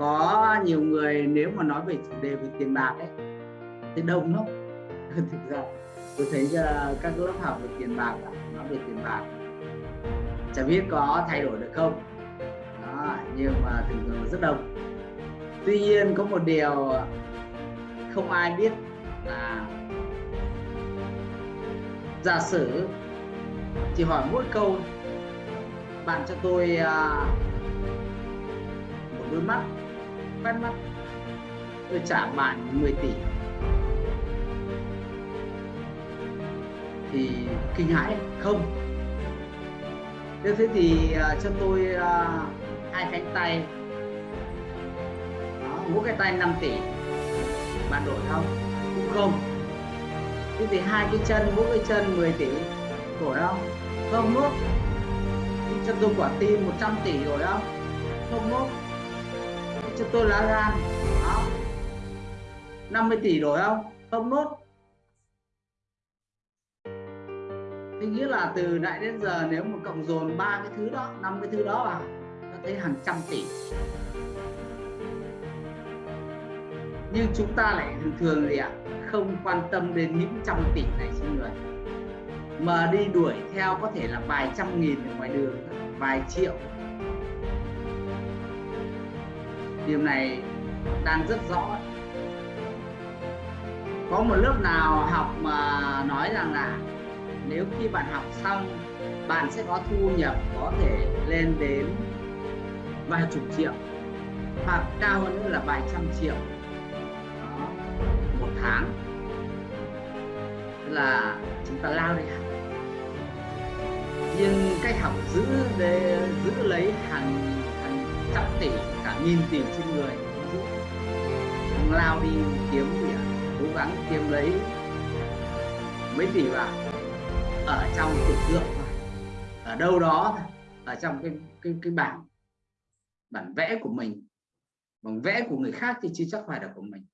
có nhiều người nếu mà nói về chủ đề về tiền bạc ấy thì đông lắm. Thực ra tôi thấy ờ, các lớp học về tiền bạc nói về tiền bạc. Chả biết có thay đổi được không? Đó, nhưng mà thường thường rất đông tuy nhiên có một điều không ai biết là giả sử chỉ hỏi mỗi câu bạn cho tôi uh, một đôi mắt quét mắt. Tôi trả bạn 10 tỷ. Thì kinh hãi không? Thế thế thì uh, cho tôi uh, hai cánh tay. Đó, mỗi cái tay 5 tỷ. Bạn đổi không? Cũng không. Thế thì hai cái chân mỗi cái chân 10 tỷ. Đổi không không nốt cho tôi quả tim 100 tỷ rồi không không nốt cho tôi lá gan. Đó. 50 tỷ đổi không? Không nốt. Thì nghĩa là từ nãy đến giờ nếu mà cộng dồn ba cái thứ đó, năm cái thứ đó vào nó thấy hàng trăm tỷ. Nhưng chúng ta lại thường thường gì ạ? Không quan tâm đến những trăm tỷ này xin người. Mà đi đuổi theo có thể là vài trăm nghìn ở ngoài đường, vài triệu điều này đang rất rõ. Có một lớp nào học mà nói rằng là nếu khi bạn học xong bạn sẽ có thu nhập có thể lên đến vài chục triệu hoặc cao hơn nữa là vài trăm triệu Đó, một tháng. Là chúng ta lao đi học. Nhưng cách học giữ để giữ lấy hàng nhìn tiền trên người, giữ. Lao đi kiếm gì à? cố gắng kiếm lấy mấy tỷ vào ở trong tưởng tượng ở đâu đó, ở trong cái cái cái bảng bản vẽ của mình. Bằng vẽ của người khác thì chưa chắc phải là của mình.